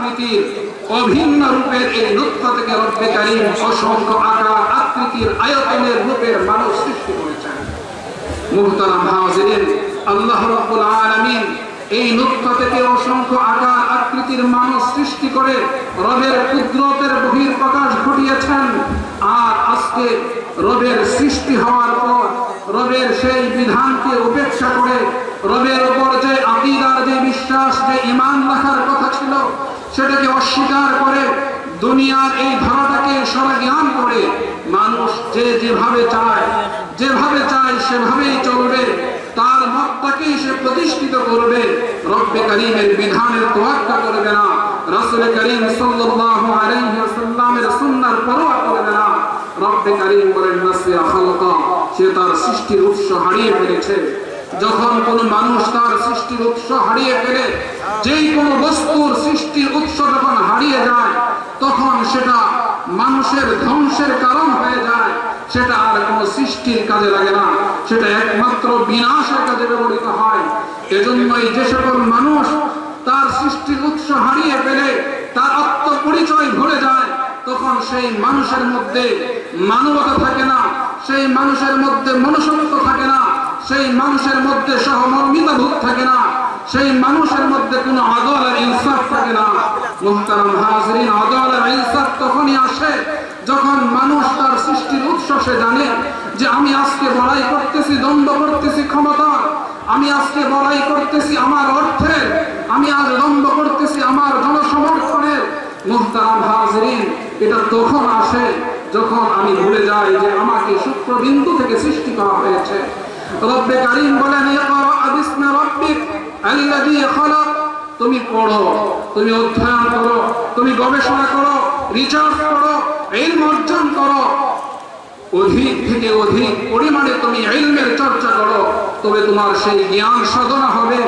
আকৃতির অভিন্ন রূপের এই নুতফা থেকে রব্বে অসংখ্য আকার আকৃতির আয়তনের রূপের মানুষ সৃষ্টি করেছেন। আর আজকে রবের সৃষ্টি হওয়ার পর রবের সেই বিধানকে উপেক্ষা করে রবের উপর যে আকিদার, যে বিশ্বাস, যে ইমান রাখার কথা ছিল সেটাকে অস্বীকার করে দুনিয়ার এই ধারাটাকে সারা জ্ঞান করে মানুষ যে যেভাবে চায় যেভাবে চায় সেভাবেই চলবে। তার মতটাকেই সে প্রতিষ্ঠিত করবে। রব্বে করিমের বিধানের তোয়াক্কা করবে না। রাসূল করিম সাল্লাল্লাহু আলাইহি ওয়াসাল্লামের সুন্নাহর পরোয়া করবে না। রব্বে করিম বলেন, নাসিয়া খালকা সে তার সৃষ্টির উৎস হারিয়ে ফেলেছে। যখন কোন মানুষ তার সৃষ্টির উৎস হারিয়ে ফেলে, যেই কোনো বস্তুর সৃষ্টির উৎস যখন হারিয়ে যায়, তখন সেটা মানুষের ধ্বংসের কারণ হয়ে যায়। সেটা আর কোনো সৃষ্টির কাজে লাগে না। সেটা একমাত্র বিনাশের কাজে ব্যবহৃত হয়। এজন্যই যে সকল মানুষ তার সৃষ্টির উৎস হারিয়ে ফেলে, তার আত্মপরিচয় ভুলে যায়, তখন সেই মানুষের মধ্যে মানবতা থাকে না, সেই মানুষের মধ্যে মনুষ্যত্ব থাকে না সেই মানুষের মধ্যে সহমর্মিতা ভূত থাকে না, সেই মানুষের মধ্যে কোনো আদল আর ইনসাফ থাকে না। মুহতারাম হাজরিন আদল আর ইনসাফ তখনই আসে যখন মানুষ তার সৃষ্টির উৎস সে জানে যে আমি আজকে বড়াই করতেছি, দ্বন্দ্ব করতেছি, ক্ষমতা। আমি আজকে বড়াই করতেছি আমার অর্থের আমি আজ দ্বন্দ্ব করতেছি আমার জনসমর্থনের মুহতারাম হাজরিন, এটা তখন আসে যখন আমি ভুলে যাই যে আমাকে শুক্রবিন্দু থেকে সৃষ্টি করা হয়েছে। রব্বে কারিম বলেন ইকরা বিসমি রাব্বিক আল্লাযী খালাক। তুমি পড়ো, তুমি অধ্যয়ন করো, তুমি গবেষণা করো রিসার্চ করো ইলম অর্জন করো। অধিক থেকে অধিক পরিমাণে তুমি ইলমের চর্চা করো, তবে তোমার সেই জ্ঞান সাধনা হবে,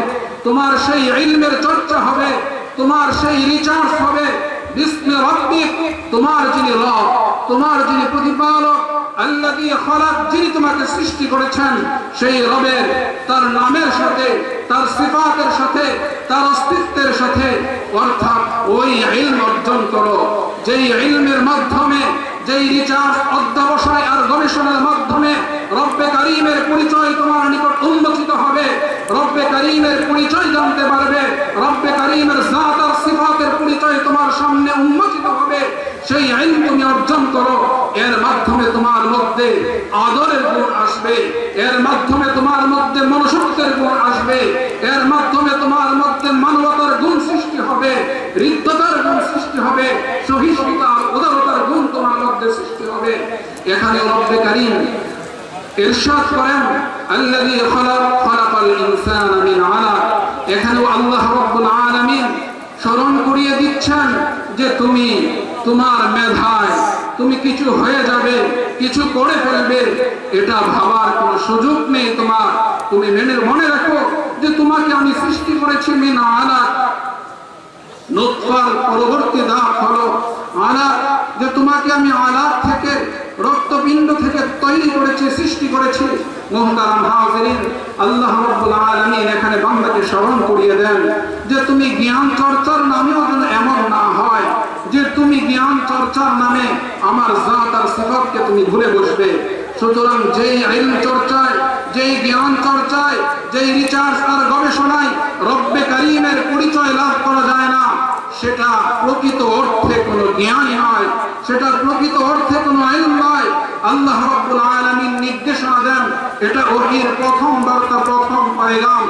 তোমার সেই ইলমের চর্চা হবে, তোমার সেই রিচার্জ হবে। বিস্মে রব্বিক, তোমার যিনি রব, তোমার যিনি প্রতিপালক আল্লাযী খলাক যিনি তোমাকে সৃষ্টি করেছেন, সেই রবের, তার নামের সাথে, তার সিফাতের সাথে, তার অস্তিত্বের সাথে, অর্থাৎ ওই ইলম অর্জন করো। যেই ইলমের মাধ্যমে যেই রিচার্জ অধ্যবসায় আর গবেষণার মাধ্যমে রব্বে কারিমের পরিচয় তোমার নিকট উন্মোচিত হবে, রব্বে কারিমের পরিচয় জানতে পারবে, রব্বে কারিমের জাত আর সিফাতের পরিচয় তোমার সামনে উন্মোচিত হবে, সেই আইন তুমি অর্জন করো। এর মাধ্যমে তোমার মধ্যে আদরের গুণ আসবে, এর মাধ্যমে তোমার মধ্যে মনুষ্যত্বের গুণ আসবে, এর মাধ্যমে তোমার মধ্যে মানবতার গুণ সৃষ্টি হবে, হৃদ্যতার গুণ সৃষ্টি হবে সহিষ্ণুতা উদারতার গুণ তোমার সৃষ্টি হবে। এখানে রব্বে কারিম ইরশাদ করেন, আল্লাযী খালাক, খালাকাল ইনসানা মিন আলাক। এখানেও আল্লাহ রাব্বুল আলামিন স্মরণ করিয়ে দিচ্ছেন যে তুমি তোমার মেধায়, তুমি কিছু হয়ে যাবে, কিছু করে ফেলবে, এটা ভাবার কোনো সুযোগ নেই তোমার। তুমি মেনে, মনে রাখো যে তোমাকে আমি সৃষ্টি করেছি মিন আলাক। নোৎফার পরবর্তী দাগ হলো আলাপ যে তোমাকে আমি থেকে, রক্তপিণ্ড থেকে তৈরি করেছি, সৃষ্টি করেছি। তুমি বসবে। সুতরাং যেই আইন চর্চায়, যেই জ্ঞান চর্চায়, যেই রিচার্জ আর গবেষণায় রব্বে কারিমের পরিচয় লাভ করা যায় না। সেটা প্রকৃত অর্থে কোনো জ্ঞান নয়, সেটা প্রকৃত অর্থে কোনো আইন নয়। আল্লাহ রাব্বুল আলামিন নির্দেশনা দেন, এটা ওহির প্রথম বার্তা, প্রথম পাইলাম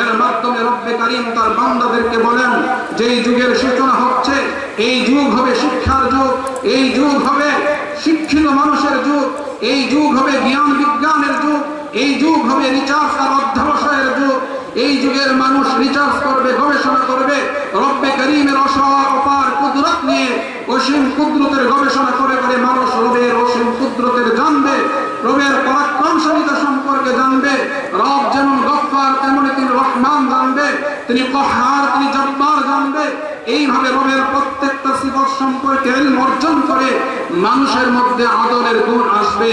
এর মাধ্যমে রব্বে কারিম তার বান্দাদেরকে বলেন, যেই যুগের সূচনা হচ্ছে, এই যুগ হবে শিক্ষার যুগ, এই যুগ হবে শিক্ষিত মানুষের যুগ, এই যুগ হবে জ্ঞান বিজ্ঞানের যুগ, এই যুগ হবে রিচার্জ আর অধ্যবসায়ের যুগ। এই যুগের মানুষ রিচার্জ করবে, গবেষণা করবে। রব্বে করিমের অপার কুদরত নিয়ে অসীম কুদরতের গবেষণা করে করে মানুষ রবের অসীম কুদরতের জানবে, রবের পরাক্রমশালিতা সম্পর্কে জানবে, রব যেমন গফফার, তেমনি তিনি রহমান জানবে, তিনি কহার তিনি জব্বার জানবে। এইভাবে রবের প্রত্যেকটা সিফত সম্পর্কে অর্জন করে মানুষের মধ্যে আদরের গুণ আসবে।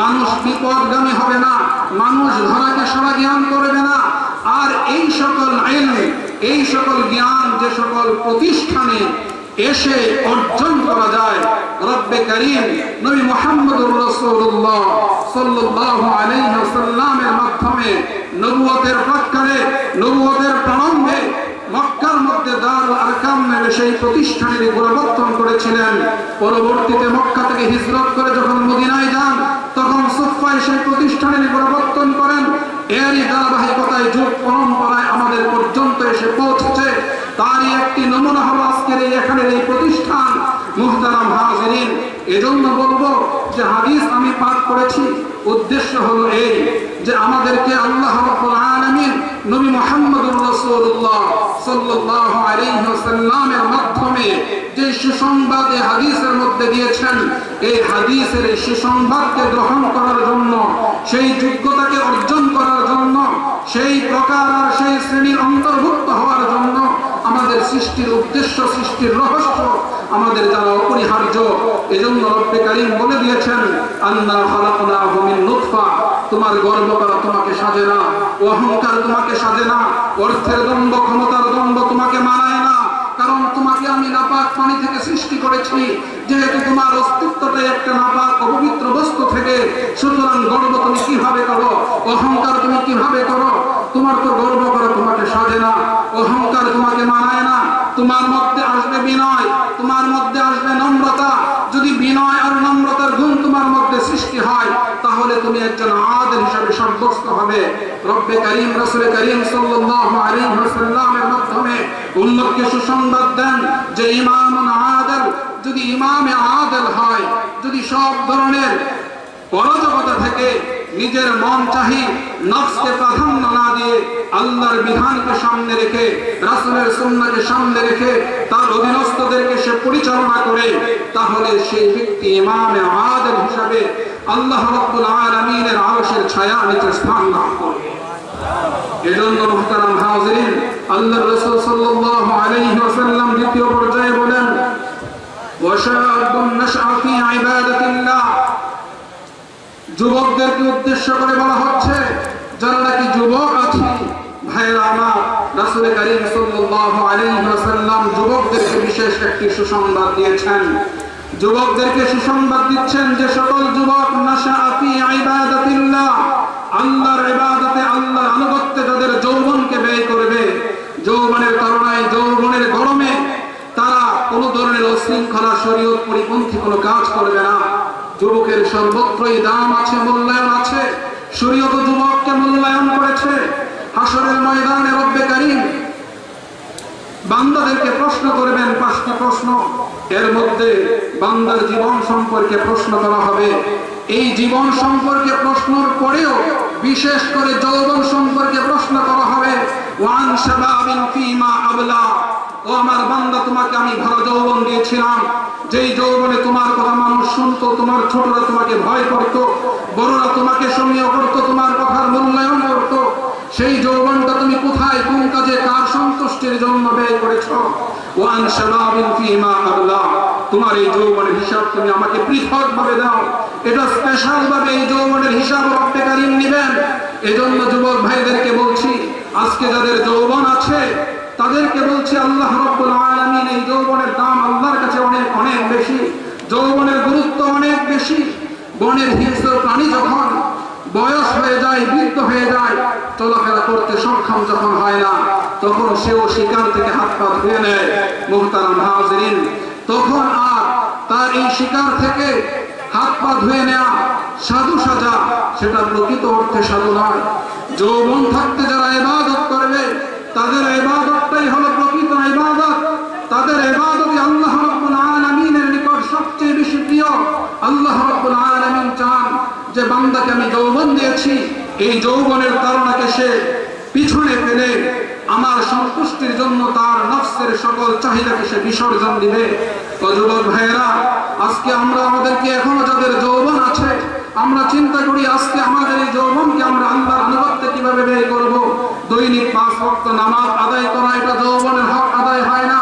মানুষ বিপদগামী হবে না, মানুষ ধরাকে সারা জ্ঞান করবে না। আর এই সকল আইন, এই সকল জ্ঞান, যে সকল প্রতিষ্ঠানে এসে অর্জন করা যায়, রব্বে করিম নবী মুহাম্মদুর রাসূলুল্লাহ সাল্লাল্লাহু আলাইহি ওয়াসাল্লামের মাধ্যমে নবুয়তের প্রাক্কালে নবুয়তের প্রারম্ভে মক্কার মধ্যে দারুল আরকাম নামে সেই প্রতিষ্ঠানের গোলাবর্তন করেছিলেন। পরবর্তীতে মক্কা থেকে হিজরত করে যখন মদিনায় যান, তখন সুফায় সেই প্রতিষ্ঠানের গোলাবর্তন করেন। এরই ধারাবাহিকতায় যুগ পরম্পরায় আমাদের পর্যন্ত এসে পৌঁছেছে। তারই একটি নমুনা হলো আজকের এই এখানের এই প্রতিষ্ঠান, মুহতারাম হাজিরিন। এজন্য বলব যে হাদিস আমি পাঠ করেছি। উদ্দেশ্য হলো এই যে আমাদেরকে আল্লাহ রাব্বুল আলামিন নবী মুহাম্মদুর রাসূলুল্লাহ সাল্লাল্লাহু আলাইহি ওয়াসাল্লামের মাধ্যমে যে হাদিসের মধ্যে দিয়েছেন, এই হাদিসের এই সুসংবাদকে গ্রহণ করার জন্য, সেই যোগ্যতাকে অর্জন করার জন্য, সেই প্রকার আর সেই শ্রেণির অন্তর্ভুক্ত হওয়ার জন্য আমাদের সৃষ্টির উদ্দেশ্য, সৃষ্টির রহস্য আমাদের জানা অপরিহার্য। এজন্য রব্বে কারিম বলে দিয়েছেন, আন্না খালাকনাহু ভূমির নুতফা। তোমার গর্ব করা তোমাকে সাজে না, অহংকার তোমাকে সাজে না, অর্থের দ্বন্দ্ব ক্ষমতার দ্বন্দ্ব তোমাকে মানায় না। আমি নাপাক পানি থেকে সৃষ্টি করেছি। যেহেতু তোমার অস্তিত্বটাই একটা নাপাক অপবিত্র বস্তু থেকে, সুতরাং গর্ব তুমি কীভাবে করো? অহংকার তুমি কীভাবে করো? তোমার তো গর্ব করো তোমাকে সাজে না। অহংকার তোমাকে মানায় না। তোমার মধ্যে আসবে বিনয়। তোমার মধ্যে আসবে নম্রতা। যদি বিনয় আর নম্রতার গুণ সৃষ্টি হয়, তাহলে তুমি একজন আদেল হিসাবে সাব্যস্ত হবে। রব্বে করিম, রসুল করিম সাল্লাল্লাহু আলাইহি ওয়াসাল্লামের মাধ্যমে উম্মতকে সুসংবাদ দেন যে ইমাম আদল। যদি ইমামে আদল হয়, যদি সব ধরনের পরজগতা থেকে নিজের মন চাহি নফসকে প্রাধান্য না দিয়ে আল্লাহর বিধানকে সামনে রেখে, রাসূলের সুন্নাহকে সামনে রেখে তার অধীনস্থদেরকে সে পরিচালনা করে, তাহলে সেই ব্যক্তি ইমামে আদল হিসাবে আল্লাহ রাব্বুল আলামিনের আরশের ছায়া নিচে স্থান লাভ করবে দ্বিতীয় পর্যায়ে বলেন যুবকদেরকে উদ্দেশ্য করে বলা হচ্ছে, যারা নাকি যুবক আছে, ভাইয়েরা যুবকদেরকে বিশেষ একটি দিয়েছেন। যুবকদেরকে দিচ্ছেন যে সকল যুবক যাদের যৌবনকে ব্যয় করবে, যৌবনের যৌবনের গরমে, তারা কোনো ধরনের অশৃঙ্খলা শরীয়ত পরিপন্থী কোনো কাজ করবে না। যুবকের সর্বত্রই দাম আছে, মূল্যায়ন আছে। শরীয়ত যুবককে মূল্যায়ন করেছে। হাসরের ময়দানে রব্বে কারিম বান্দাদেরকে প্রশ্ন করবেন, পাঁচটি প্রশ্ন। এর মধ্যে বান্দার জীবন সম্পর্কে প্রশ্ন করা হবে। এই জীবন সম্পর্কে প্রশ্নর পরেও বিশেষ করে যৌবন সম্পর্কে প্রশ্ন করা হবে। ওয়ান শাবাবিন ফিমা আবলা। ও আমার বান্দা, তোমাকে আমি ভালো যৌবন দিয়েছিলাম। যেই যৌবনে তোমার কথা মানুষ শুনতো, তোমার ছোটরা তোমাকে ভয় করত, বড়রা তোমাকে সমীয় করত, তোমার কথার মূল্যায়ন করত। সেই যৌবনটা তুমি কোথায়, কোন কাজে, কার সন্তুষ্টির জন্য ব্যয় করেছ? ওয়ান শাবাবিন ফিমা আবলা। তোমার এই যৌবনের হিসাব তুমি আমাকে পৃথক ভাবে দাও। এটা স্পেশাল ভাবে এই যৌবনের হিসাব রব্বে কারিম নেবেন। এজন্য যুবক ভাইদেরকে বলছি, আজকে যাদের যৌবন আছে তাদেরকে বলছে আল্লাহ রব্বুল এই যৌবনের দাম আল্লাহর কাছে অনেক অনেক বেশি। যৌবনের গুরুত্ব অনেক বেশি। বনের হিংস্র প্রাণী যখন বয়স হয়ে যায়, বৃদ্ধ হয়ে যায়, চলাফেরা করতে সক্ষম যখন হয় না, তখন সেও শিকার থেকে হাত পা ধুয়ে নেয়, মুহতারাম হাজরিন। তখন আর তার এই শিকার থেকে হাত পা ধুয়ে নেওয়া সাধু সাজা, সেটা প্রকৃত অর্থে সাধু নয়। যৌবন থাকতে যারা ইবাদত করবে, তাদের ইবাদতটাই হলো প্রকৃত ইবাদত। তাদের ইবাদতই আল্লাহ রাব্বুল আলামিনের নিকট সবচেয়ে বেশি প্রিয়। আল্লাহ রাব্বুল আলামিন চান যে বান্দাকে আমি যৌবন দিয়েছি, এই যৌবনের তারণাকে সে পিছনে ফেলে আমার সন্তুষ্টির জন্য তার নফসের সকল চাহিদাকে সে বিসর্জন দিবে। তো যুবক ভাইয়েরা, আজকে আমরা আমাদেরকে এখনও যাদের যৌবন আছে আমরা চিন্তা করি, আজকে আমাদের এই যৌবনকে আমরা আল্লাহর আনুগত্যে কীভাবে ব্যয় করব? দৈনিক পাঁচ ভক্ত নামাজ আদায় করা এটা যৌবনের হক আদায় হয় না।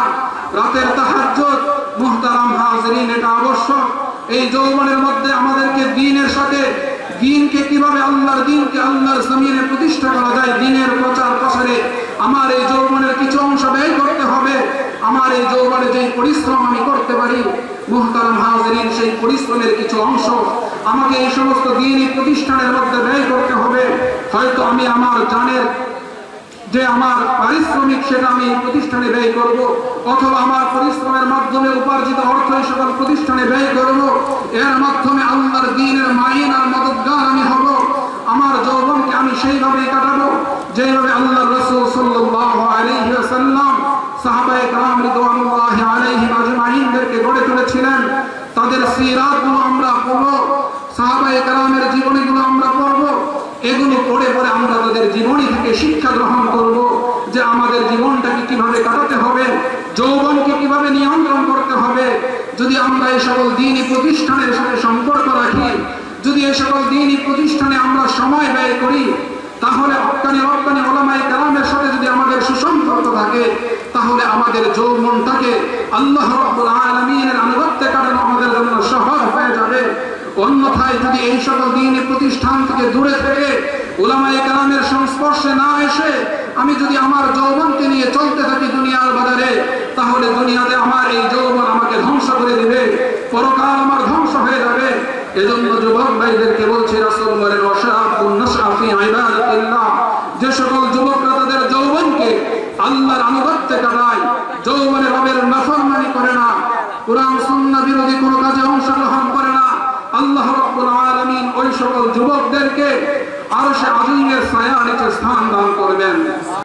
রাতের তাহাজ্জুদ, মুহতারাম হাজরিন, এটা আবশ্যক। এই যৌবনের মধ্যে আমাদেরকে দিনের সাথে দিনকে কীভাবে আল্লাহর দিনকে আল্লাহর জমিনে প্রতিষ্ঠা করা যায়, দিনের প্রচার প্রসারে আমার এই যৌবনের কিছু অংশ ব্যয় করতে হবে। আমার এই যৌবনে যে পরিশ্রম আমি করতে পারি, মুহতারাম হাজরিন, সেই পরিশ্রমের কিছু অংশ আমাকে এই সমস্ত দিনই প্রতিষ্ঠানের মধ্যে ব্যয় করতে হবে। হয়তো আমি আমার জানের যে আমার পারিশ্রমিক সেটা আমি প্রতিষ্ঠানে ব্যয় করব, অথবা আমার পরিশ্রমের মাধ্যমে উপার্জিত অর্থ এই সকল প্রতিষ্ঠানে ব্যয় করব, এর মাধ্যমে আল্লাহর দিনের মাইন আর মদতগার আমি হব, আমার যৌবনকে আমি সেইভাবেই কাটাবো, যেভাবে আল্লাহ রসুল সাল্লাহ আলহি আসাল্লাম সাহাবায় কালাম রিদুয়ানুল্লাহ আলহি আজমাইনদেরকে গড়ে তুলেছিলেন। তাদের সিরাতগুলো আমরা পড়ব। সাহাবায় কালামের জীবনে এগুলো পড়ে পড়ে আমরা তাদের জীবনী থেকে শিক্ষা গ্রহণ করব যে আমাদের জীবনটাকে কীভাবে কাটাতে হবে, যৌবনকে কীভাবে নিয়ন্ত্রণ করতে হবে। যদি আমরা এই সকল দিনই প্রতিষ্ঠানের সাথে সম্পর্ক রাখি, যদি এই সকল দিনই প্রতিষ্ঠানে আমরা সময় ব্যয় করি, তাহলে অক্কানি রপ্তানি ওলামাই কালামের সাথে যদি আমাদের সুসম্পর্ক থাকে, তাহলে আমাদের যৌবনটাকে আল্লাহ আলামিনের আনুগত্যে কাটানো আমাদের জন্য সহজ হয়ে যাবে। অন্যথায় যদি এই সকল দিনই প্রতিষ্ঠান থেকে দূরে থেকে ওলামায় কালামের সংস্পর্শে না এসে আমি যদি আমার যৌবনকে নিয়ে চলতে থাকি দুনিয়ার বাজারে, তাহলে দুনিয়াতে আমার এই যৌবন আমাকে ধ্বংস করে দিবে, পরকাল আমার ধ্বংস হয়ে যাবে। এজন্য যুবক ভাইদেরকে বলছি, রাসুল বলেন ওশাফি আইবাদাতিল্লাহ যে সকল যুবকরা তাদের যৌবনকে আল্লাহর আনুগত্যে কাটায়, যৌবনে রবের নাফরমানি করে না। কুরআন, সুন্নাহ বিরোধী কোনো কাজে অংশগ্রহণ করে আল্লাহ রাব্বুল আলামিন ওই সকল যুবকদেরকে আরও সে আজিমের ছায়া নিচে স্থান দান করবেন।